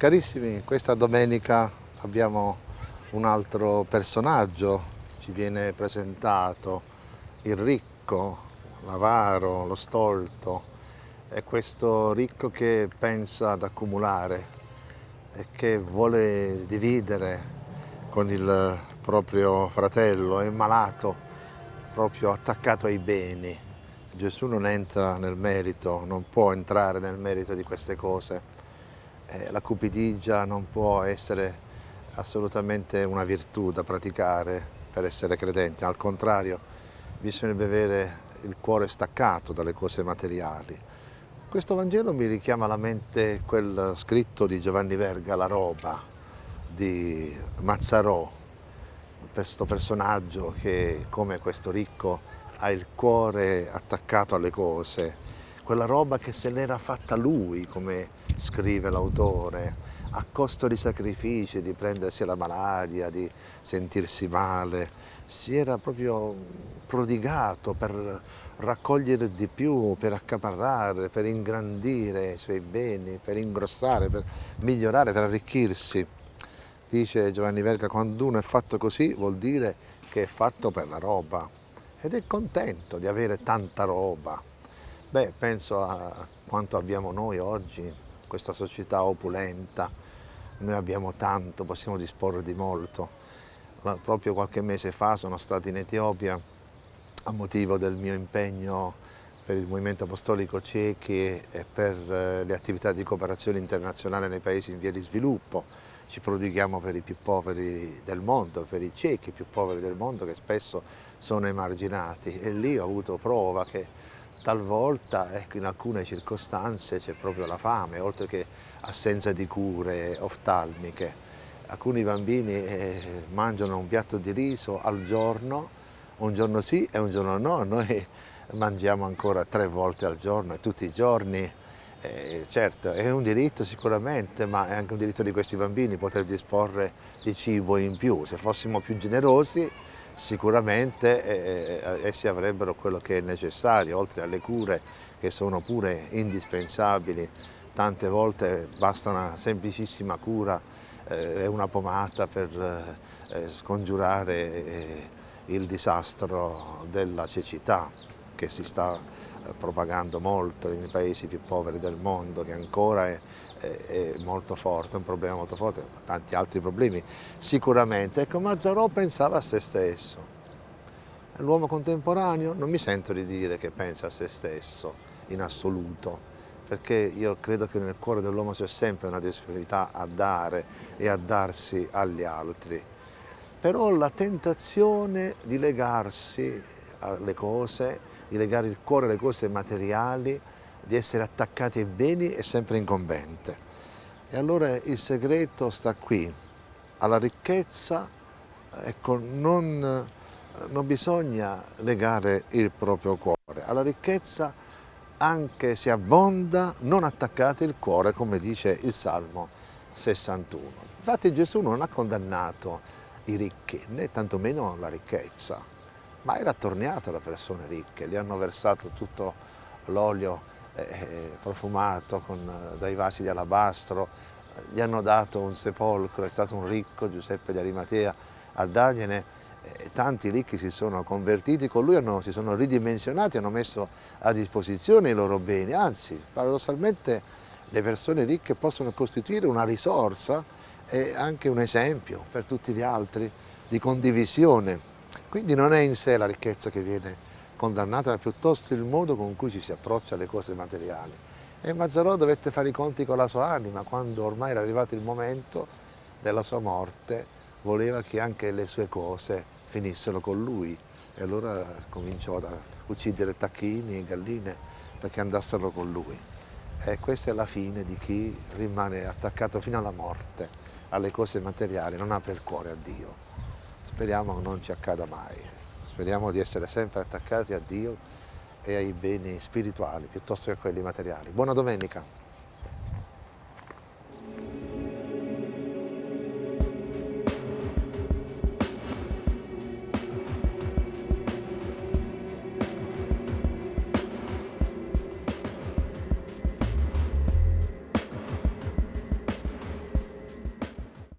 Carissimi, questa domenica abbiamo un altro personaggio, ci viene presentato il ricco, l'avaro, lo stolto, è questo ricco che pensa ad accumulare e che vuole dividere con il proprio fratello, è malato, proprio attaccato ai beni. Gesù non entra nel merito, non può entrare nel merito di queste cose eh, la cupidigia non può essere assolutamente una virtù da praticare per essere credenti, al contrario bisognerebbe avere il cuore staccato dalle cose materiali. Questo Vangelo mi richiama alla mente quel scritto di Giovanni Verga, La roba, di Mazzarò, questo personaggio che come questo ricco ha il cuore attaccato alle cose, quella roba che se l'era fatta lui, come scrive l'autore, a costo di sacrifici, di prendersi la malaria, di sentirsi male, si era proprio prodigato per raccogliere di più, per accaparrare, per ingrandire i suoi beni, per ingrossare, per migliorare, per arricchirsi. Dice Giovanni Verga, quando uno è fatto così vuol dire che è fatto per la roba ed è contento di avere tanta roba. Beh, penso a quanto abbiamo noi oggi, questa società opulenta, noi abbiamo tanto, possiamo disporre di molto. Proprio qualche mese fa sono stato in Etiopia a motivo del mio impegno per il Movimento Apostolico Cechi e per eh, le attività di cooperazione internazionale nei paesi in via di sviluppo. Ci prodighiamo per i più poveri del mondo, per i ciechi più poveri del mondo che spesso sono emarginati e lì ho avuto prova che talvolta ecco, in alcune circostanze c'è proprio la fame, oltre che assenza di cure oftalmiche. Alcuni bambini eh, mangiano un piatto di riso al giorno, un giorno sì e un giorno no, noi mangiamo ancora tre volte al giorno e tutti i giorni. Eh, certo, è un diritto sicuramente, ma è anche un diritto di questi bambini poter disporre di cibo in più. Se fossimo più generosi sicuramente eh, eh, essi avrebbero quello che è necessario, oltre alle cure che sono pure indispensabili, tante volte basta una semplicissima cura e eh, una pomata per eh, scongiurare eh, il disastro della cecità che si sta eh, propagando molto nei paesi più poveri del mondo, che ancora è, è, è molto forte, è un problema molto forte, tanti altri problemi sicuramente. Ecco, Mazzarò pensava a se stesso. L'uomo contemporaneo non mi sento di dire che pensa a se stesso in assoluto, perché io credo che nel cuore dell'uomo c'è sempre una disponibilità a dare e a darsi agli altri. Però la tentazione di legarsi alle cose, di legare il cuore alle cose materiali, di essere attaccati ai beni è sempre incombente. E allora il segreto sta qui, alla ricchezza, ecco, non, non bisogna legare il proprio cuore, alla ricchezza anche se abbonda, non attaccate il cuore, come dice il Salmo 61. Infatti Gesù non ha condannato i ricchi, né tantomeno la ricchezza ma era attorniato da persone ricche, gli hanno versato tutto l'olio eh, eh profumato con, eh, dai vasi di alabastro, gli hanno dato un sepolcro, è stato un ricco Giuseppe di Arimatea a dargliene, eh, tanti ricchi si sono convertiti con lui, hanno, si sono ridimensionati, hanno messo a disposizione i loro beni, anzi paradossalmente le persone ricche possono costituire una risorsa e anche un esempio per tutti gli altri di condivisione quindi non è in sé la ricchezza che viene condannata, ma piuttosto il modo con cui ci si approccia alle cose materiali. E Mazzarò dovette fare i conti con la sua anima, quando ormai era arrivato il momento della sua morte, voleva che anche le sue cose finissero con lui. E allora cominciò ad uccidere tacchini e galline perché andassero con lui. E questa è la fine di chi rimane attaccato fino alla morte alle cose materiali, non apre il cuore a Dio. Speriamo non ci accada mai, speriamo di essere sempre attaccati a Dio e ai beni spirituali piuttosto che a quelli materiali. Buona domenica!